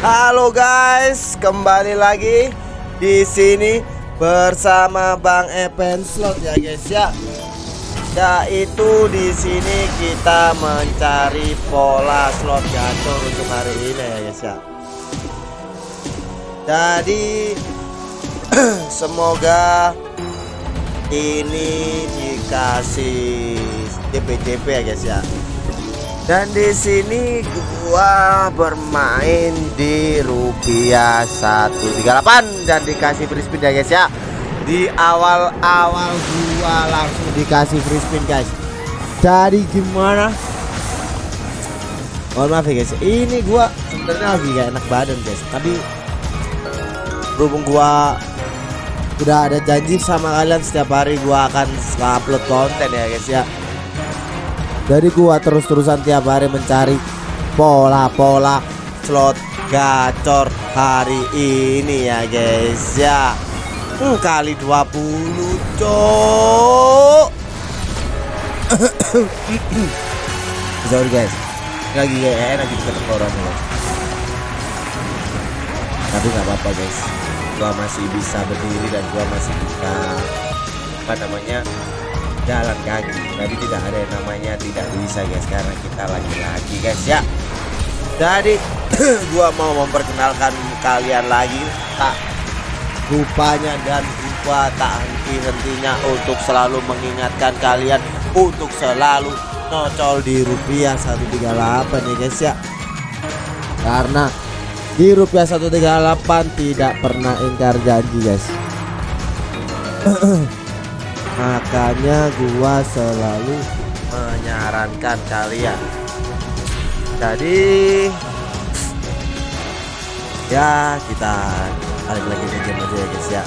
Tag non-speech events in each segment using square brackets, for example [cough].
Halo guys, kembali lagi di sini bersama Bang Epen Slot ya guys ya. Yaitu di sini kita mencari pola slot gacor untuk hari ini ya guys ya. Jadi [clears throat] semoga ini dikasih JP-JP ya guys ya. Dan di sini gua bermain di rupiah 138 dan dikasih free spin ya guys ya. Di awal-awal gua langsung dikasih free spin guys. Jadi gimana? Mohon maaf ya guys. Ini gua sebenarnya lagi gak enak badan guys. Tapi berhubung gua udah ada janji sama kalian setiap hari gua akan upload konten ya guys ya dari gua terus-terusan tiap hari mencari pola-pola slot gacor hari ini ya guys ya. Hmm, kali 20 cok. [coughs] Sorry guys. Lagi gak enak gitu tenggorokan guys tapi nggak apa-apa guys. Gua masih bisa berdiri dan gua masih bisa apa namanya jalan kaki. Tapi tidak ada yang namanya tidak bisa guys. Karena kita lagi-lagi guys ya. Jadi [clears throat] gua mau memperkenalkan kalian lagi. Tak rupanya dan rupa tak henti-hentinya untuk selalu mengingatkan kalian untuk selalu nocol di rupiah 138 ya guys ya. Karena di rupiah 138 tidak pernah ingkar janji guys [clears throat] makanya gua selalu menyarankan kalian. Jadi ya kita balik lagi ke game aja ya guys ya.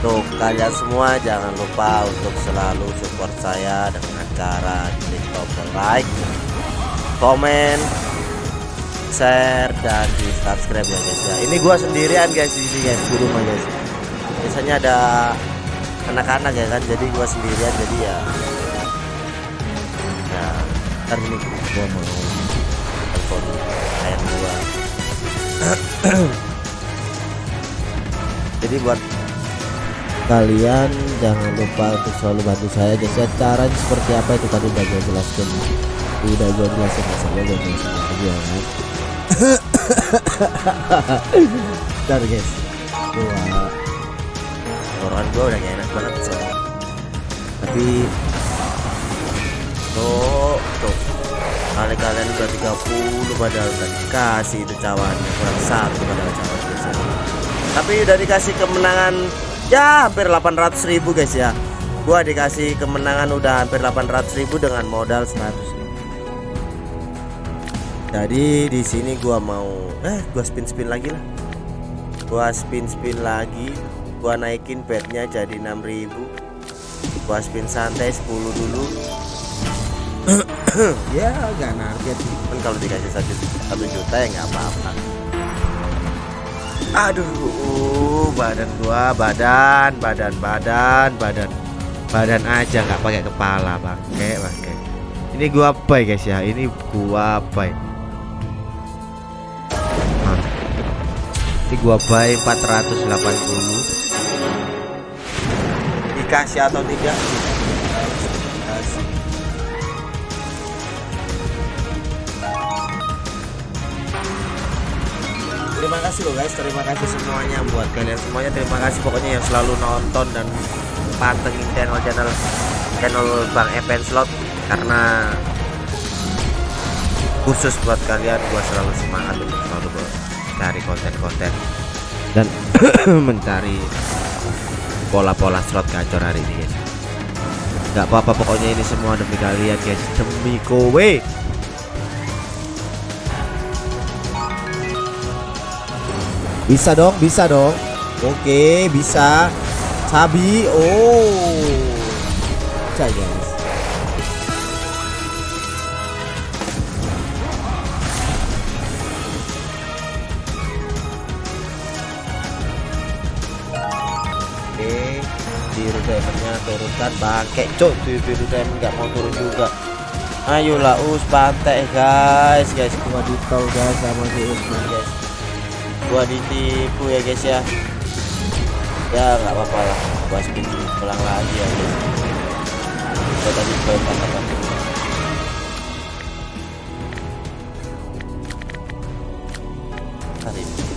Untuk kalian semua jangan lupa untuk selalu support saya dengan cara klik tombol like komen share dan di subscribe ya guys ya. Ini gua sendirian guys di sini guys. Di rumah guys. Biasanya ada anak-anak ya kan jadi gua sendirian jadi ya. Ya ntar ini gua mau telepon ayam gua. [clears throat] Jadi buat kalian jangan lupa untuk selalu bantu saya. Ya caranya seperti apa itu tadi udah gue jelaskan. Udah gue jelasin saya gue jelasin lagi ya kan? [coughs] Bentar guys. Gua tenggorokan gua udah gak enak banget soalnya. Tapi tuh tuh kali kalian udah 30 padahal udah dikasih itu cawannya kurang satu padahal cawan ya. tapi udah dikasih kemenangan ya hampir 800 ribu guys ya. Gua dikasih kemenangan udah hampir 800 ribu dengan modal 100 jadi di sini gua mau eh gua spin spin lagi lah. Gua spin spin lagi gua naikin bednya jadi 6000 gua spin santai 10 dulu. [coughs] Ya gak narget. Kan kalau dikasih satu satu juta ya nggak apa-apa. Aduh badan gua badan badan badan badan. Badan aja nggak pakai kepala bangke bangke. Ini gua apa guys ya. Ini gua apa ini gua buy 480 dikasih atau tidak? Terima kasih loh guys. Terima kasih semuanya. Buat kalian semuanya terima kasih. Pokoknya yang selalu nonton dan pantengin channel channel channel Bang Epen Slot karena khusus buat kalian gua selalu semangat untuk selalu cari konten-konten. Dan [coughs] mencari pola-pola slot gacor hari ini guys. Nggak apa-apa pokoknya ini semua demi kalian guys. Demi kowe. Bisa dong bisa dong. Oke bisa. Sabi oh. Bisa guys biru diamondnya turunkan bangke cok tuh biru diamond nggak mau turun juga. Ayolah us pantai guys. Guys gua ditol guys sama si Usman guys. Gua ditipu ya guys ya. Ya nggak apa-apa lah. Gua spin pulang lagi ya guys. Gua tadi katakan tarik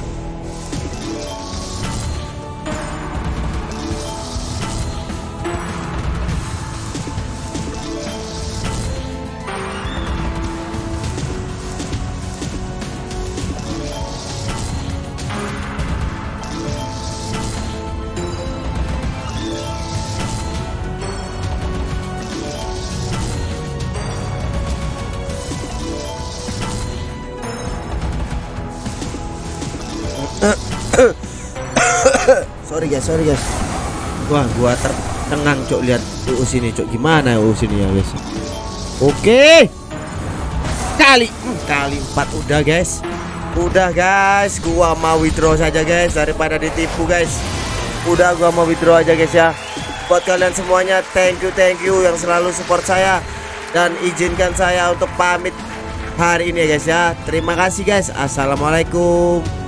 sorry guys sorry guys. Wah gua tercengang cok lihat UU sini cok gimana UU sini ya guys? Oke. Kali hmm, kali empat udah guys. Udah guys. Gua mau withdraw saja guys daripada ditipu guys. Udah gua mau withdraw aja guys ya. Buat kalian semuanya thank you thank you yang selalu support saya dan izinkan saya untuk pamit hari ini ya guys ya. Terima kasih guys. Assalamualaikum